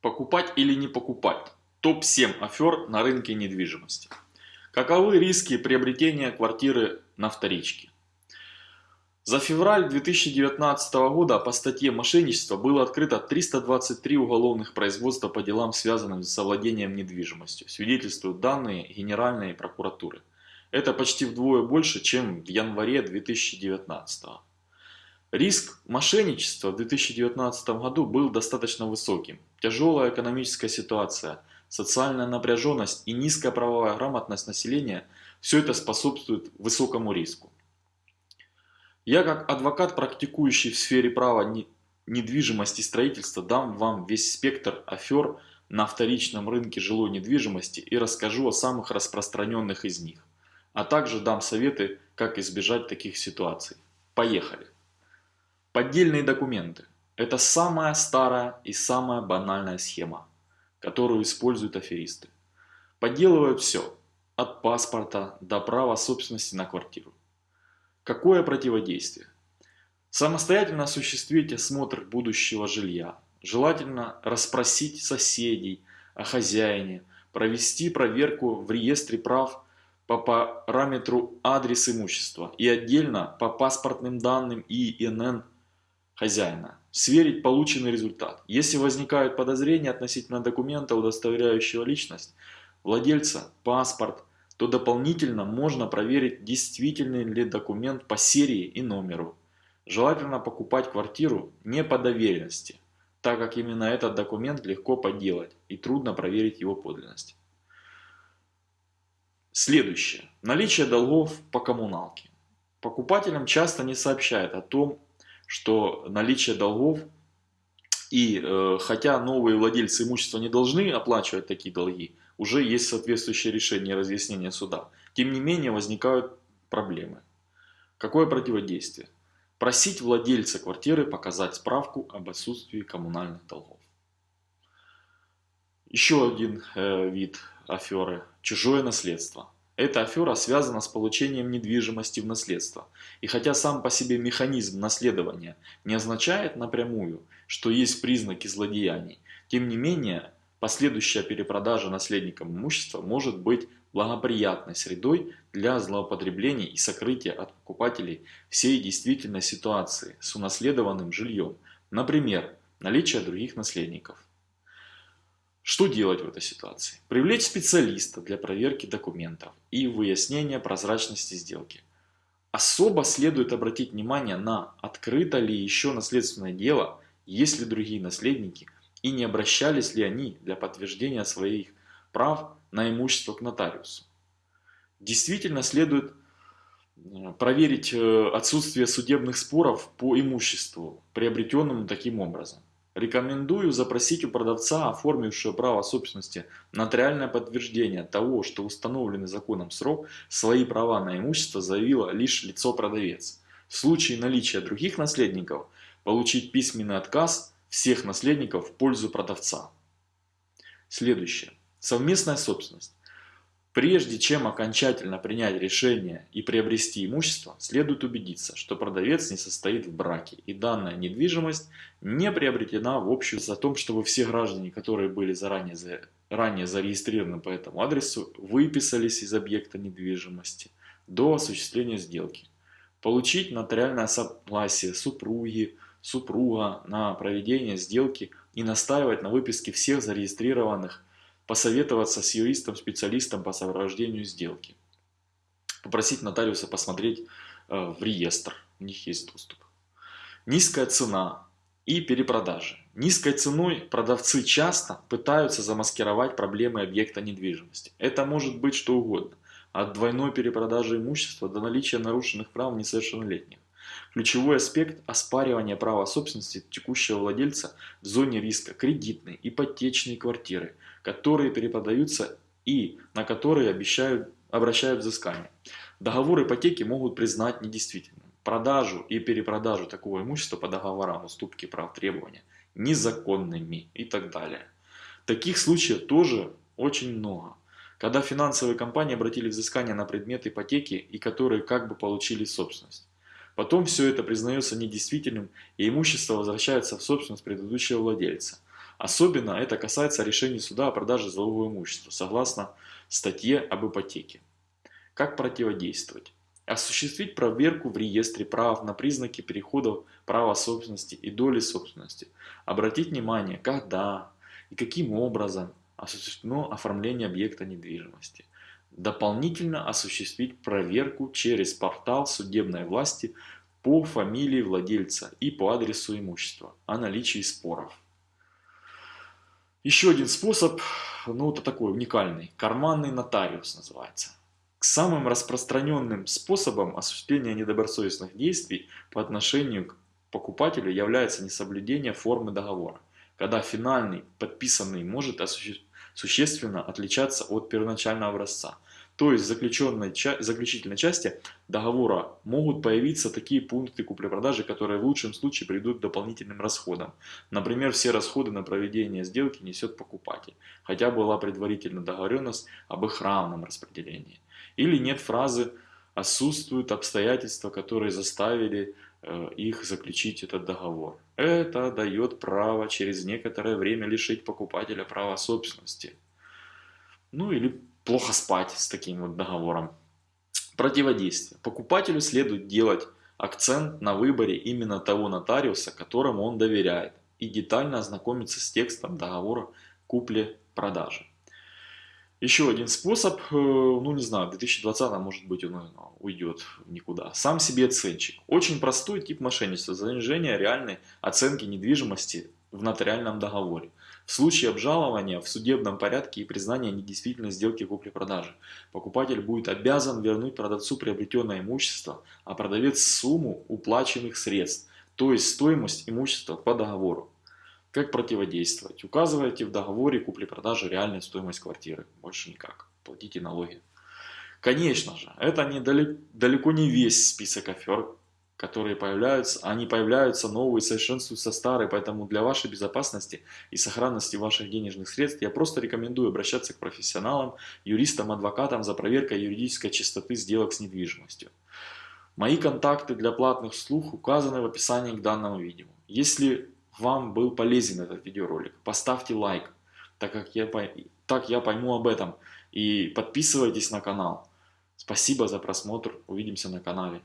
Покупать или не покупать? Топ-7 афер на рынке недвижимости. Каковы риски приобретения квартиры на вторичке? За февраль 2019 года по статье «Мошенничество» было открыто 323 уголовных производства по делам, связанным с совладением недвижимостью, свидетельствуют данные Генеральной прокуратуры. Это почти вдвое больше, чем в январе 2019 года. Риск мошенничества в 2019 году был достаточно высоким. Тяжелая экономическая ситуация, социальная напряженность и низкая правовая грамотность населения – все это способствует высокому риску. Я как адвокат, практикующий в сфере права недвижимости и строительства, дам вам весь спектр афер на вторичном рынке жилой недвижимости и расскажу о самых распространенных из них. А также дам советы, как избежать таких ситуаций. Поехали! Поддельные документы – это самая старая и самая банальная схема, которую используют аферисты. Подделывают все, от паспорта до права собственности на квартиру. Какое противодействие? Самостоятельно осуществить осмотр будущего жилья. Желательно расспросить соседей о хозяине, провести проверку в реестре прав по параметру адрес имущества и отдельно по паспортным данным и ИНН хозяина. Сверить полученный результат. Если возникают подозрения относительно документа, удостоверяющего личность владельца, паспорт, то дополнительно можно проверить, действительный ли документ по серии и номеру. Желательно покупать квартиру не по доверенности, так как именно этот документ легко подделать и трудно проверить его подлинность. Следующее. Наличие долгов по коммуналке. Покупателям часто не сообщают о том, что наличие долгов и э, хотя новые владельцы имущества не должны оплачивать такие долги, уже есть соответствующее решение разъяснения суда. Тем не менее возникают проблемы. Какое противодействие? Просить владельца квартиры показать справку об отсутствии коммунальных долгов. Еще один э, вид аферы – чужое наследство. Эта афера связана с получением недвижимости в наследство. И хотя сам по себе механизм наследования не означает напрямую, что есть признаки злодеяний, тем не менее последующая перепродажа наследникам имущества может быть благоприятной средой для злоупотреблений и сокрытия от покупателей всей действительной ситуации с унаследованным жильем, например, наличие других наследников. Что делать в этой ситуации? Привлечь специалиста для проверки документов и выяснения прозрачности сделки. Особо следует обратить внимание на открыто ли еще наследственное дело, есть ли другие наследники и не обращались ли они для подтверждения своих прав на имущество к нотариусу. Действительно следует э, проверить э, отсутствие судебных споров по имуществу, приобретенному таким образом. Рекомендую запросить у продавца, оформившего право собственности, нотариальное подтверждение того, что установленный законом срок свои права на имущество заявило лишь лицо-продавец. В случае наличия других наследников получить письменный отказ всех наследников в пользу продавца. Следующее. Совместная собственность. Прежде чем окончательно принять решение и приобрести имущество, следует убедиться, что продавец не состоит в браке и данная недвижимость не приобретена в общем за том, чтобы все граждане, которые были заранее, за, ранее зарегистрированы по этому адресу, выписались из объекта недвижимости до осуществления сделки. Получить нотариальное согласие супруги, супруга на проведение сделки и настаивать на выписке всех зарегистрированных посоветоваться с юристом-специалистом по сопровождению сделки. Попросить нотариуса посмотреть э, в реестр, у них есть доступ. Низкая цена и перепродажи. Низкой ценой продавцы часто пытаются замаскировать проблемы объекта недвижимости. Это может быть что угодно. От двойной перепродажи имущества до наличия нарушенных прав несовершеннолетних. Ключевой аспект – оспаривания права собственности текущего владельца в зоне риска кредитной, ипотечной квартиры, которые перепродаются и на которые обещают, обращают взыскание. Договор ипотеки могут признать недействительным. Продажу и перепродажу такого имущества по договорам уступки прав требования незаконными и так далее. Таких случаев тоже очень много. Когда финансовые компании обратили взыскание на предмет ипотеки и которые как бы получили собственность. Потом все это признается недействительным и имущество возвращается в собственность предыдущего владельца. Особенно это касается решений суда о продаже залогового имущества, согласно статье об ипотеке. Как противодействовать? Осуществить проверку в реестре прав на признаки перехода права собственности и доли собственности. Обратить внимание, когда и каким образом осуществлено оформление объекта недвижимости. Дополнительно осуществить проверку через портал судебной власти по фамилии владельца и по адресу имущества о наличии споров. Еще один способ, ну это такой уникальный, карманный нотариус называется. К самым распространенным способам осуществления недобросовестных действий по отношению к покупателю является несоблюдение формы договора, когда финальный подписанный может существенно отличаться от первоначального образца. То есть в заключенной, заключительной части договора могут появиться такие пункты купли-продажи, которые в лучшем случае приведут к дополнительным расходам. Например, все расходы на проведение сделки несет покупатель, хотя была предварительно договоренность об их равном распределении. Или нет фразы «отсутствуют обстоятельства, которые заставили их заключить этот договор». Это дает право через некоторое время лишить покупателя права собственности. Ну или плохо спать с таким вот договором. Противодействие. Покупателю следует делать акцент на выборе именно того нотариуса, которому он доверяет, и детально ознакомиться с текстом договора купли-продажи. Еще один способ, э, ну не знаю, в 2020 может быть он уйдет никуда. Сам себе оценщик. Очень простой тип мошенничества, занижение реальной оценки недвижимости в нотариальном договоре. В случае обжалования в судебном порядке и признания недействительной сделки купли-продажи, покупатель будет обязан вернуть продавцу приобретенное имущество, а продавец сумму уплаченных средств, то есть стоимость имущества по договору. Как противодействовать? Указывайте в договоре купли-продажи реальную стоимость квартиры. Больше никак. Платите налоги. Конечно же, это не далеко, далеко не весь список афер, которые появляются. Они появляются новые, совершенствуются старые, поэтому для вашей безопасности и сохранности ваших денежных средств я просто рекомендую обращаться к профессионалам, юристам, адвокатам за проверкой юридической чистоты сделок с недвижимостью. Мои контакты для платных услуг указаны в описании к данному видео. Если вам был полезен этот видеоролик, поставьте лайк, так как я, так я пойму об этом. И подписывайтесь на канал. Спасибо за просмотр. Увидимся на канале.